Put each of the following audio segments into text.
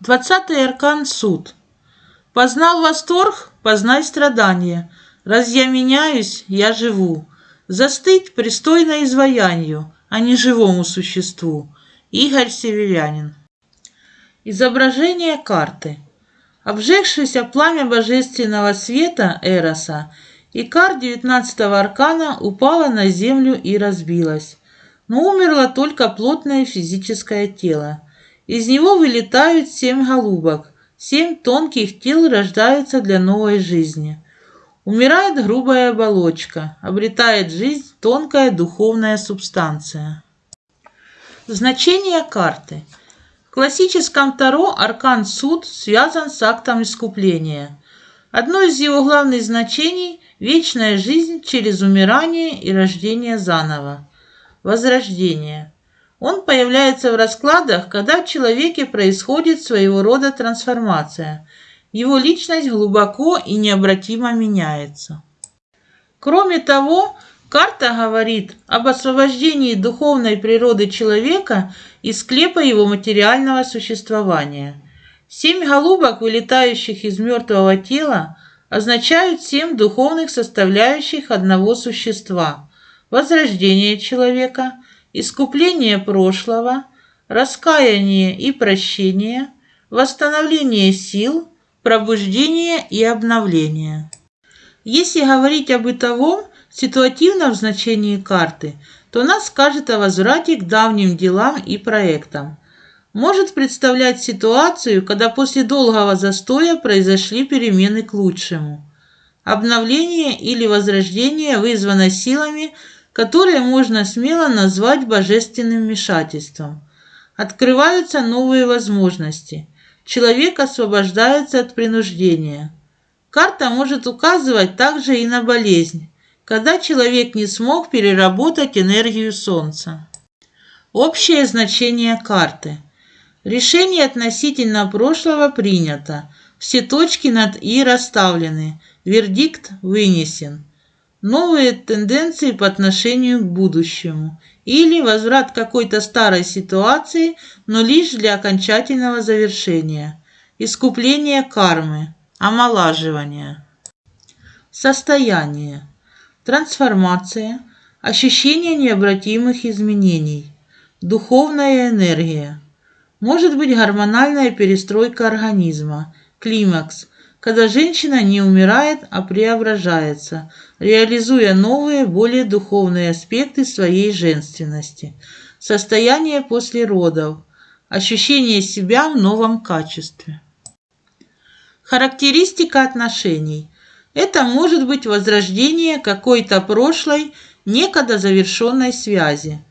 Двадцатый аркан – суд. Познал восторг, познай страдания. Раз я меняюсь, я живу. Застыть пристойно изваянию, а не живому существу. Игорь Северянин. Изображение карты. Обжегшееся пламя божественного света Эроса, Икар девятнадцатого аркана упала на землю и разбилась. Но умерло только плотное физическое тело. Из него вылетают семь голубок, семь тонких тел рождаются для новой жизни. Умирает грубая оболочка, обретает жизнь тонкая духовная субстанция. Значение карты. В классическом Таро аркан суд связан с актом искупления. Одно из его главных значений – вечная жизнь через умирание и рождение заново. Возрождение – он появляется в раскладах, когда в человеке происходит своего рода трансформация. Его личность глубоко и необратимо меняется. Кроме того, карта говорит об освобождении духовной природы человека из склепа его материального существования. Семь голубок, вылетающих из мертвого тела, означают семь духовных составляющих одного существа – возрождение человека – искупление прошлого, раскаяние и прощение, восстановление сил, пробуждение и обновление. Если говорить о бытовом, ситуативном значении карты, то она скажет о возврате к давним делам и проектам. Может представлять ситуацию, когда после долгого застоя произошли перемены к лучшему. Обновление или возрождение вызвано силами, которые можно смело назвать божественным вмешательством. Открываются новые возможности. Человек освобождается от принуждения. Карта может указывать также и на болезнь, когда человек не смог переработать энергию Солнца. Общее значение карты. Решение относительно прошлого принято. Все точки над «и» расставлены. Вердикт вынесен новые тенденции по отношению к будущему или возврат какой-то старой ситуации, но лишь для окончательного завершения, искупление кармы, омолаживание. Состояние, трансформация, ощущение необратимых изменений, духовная энергия, может быть гормональная перестройка организма, климакс – когда женщина не умирает, а преображается, реализуя новые, более духовные аспекты своей женственности. Состояние после родов. Ощущение себя в новом качестве. Характеристика отношений. Это может быть возрождение какой-то прошлой, некогда завершенной связи.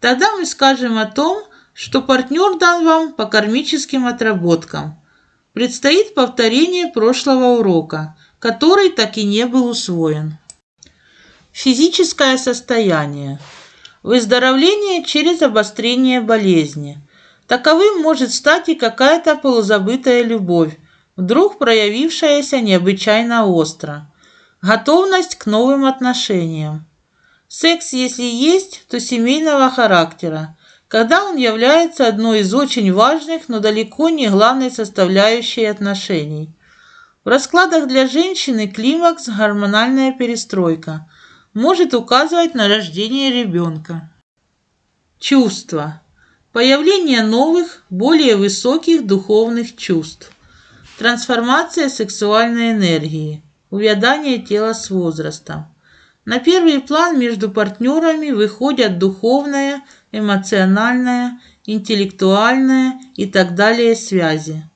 Тогда мы скажем о том, что партнер дан вам по кармическим отработкам – Предстоит повторение прошлого урока, который так и не был усвоен. Физическое состояние. Выздоровление через обострение болезни. Таковым может стать и какая-то полузабытая любовь, вдруг проявившаяся необычайно остро. Готовность к новым отношениям. Секс, если есть, то семейного характера, когда он является одной из очень важных, но далеко не главной составляющей отношений. В раскладах для женщины климакс – гормональная перестройка, может указывать на рождение ребенка. Чувства. Появление новых, более высоких духовных чувств. Трансформация сексуальной энергии. Увядание тела с возрастом. На первый план между партнерами выходят духовная, эмоциональная, интеллектуальная и так далее связи.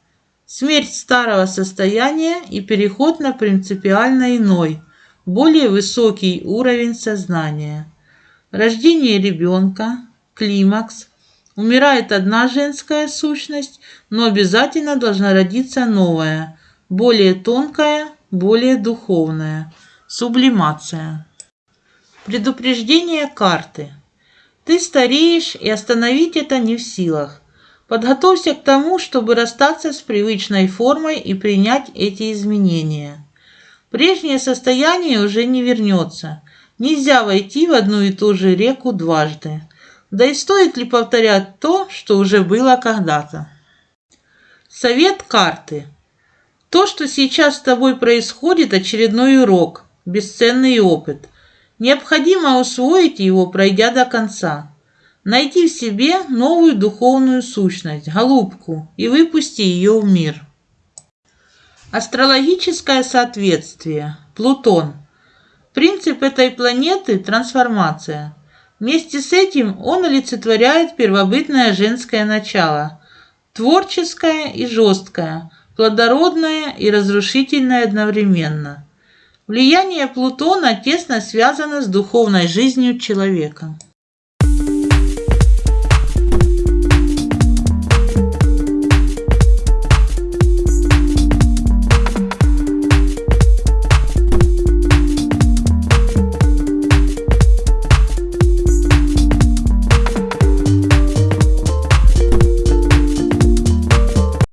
Смерть старого состояния и переход на принципиально иной, более высокий уровень сознания. Рождение ребенка, климакс. Умирает одна женская сущность, но обязательно должна родиться новая, более тонкая, более духовная. Сублимация. Предупреждение карты. Ты стареешь, и остановить это не в силах. Подготовься к тому, чтобы расстаться с привычной формой и принять эти изменения. Прежнее состояние уже не вернется. Нельзя войти в одну и ту же реку дважды. Да и стоит ли повторять то, что уже было когда-то? Совет карты. То, что сейчас с тобой происходит, очередной урок, бесценный опыт. Необходимо усвоить его, пройдя до конца. Найди в себе новую духовную сущность, голубку, и выпусти ее в мир. Астрологическое соответствие. Плутон. Принцип этой планеты – трансформация. Вместе с этим он олицетворяет первобытное женское начало – творческое и жесткое, плодородное и разрушительное одновременно. Влияние Плутона тесно связано с духовной жизнью человека.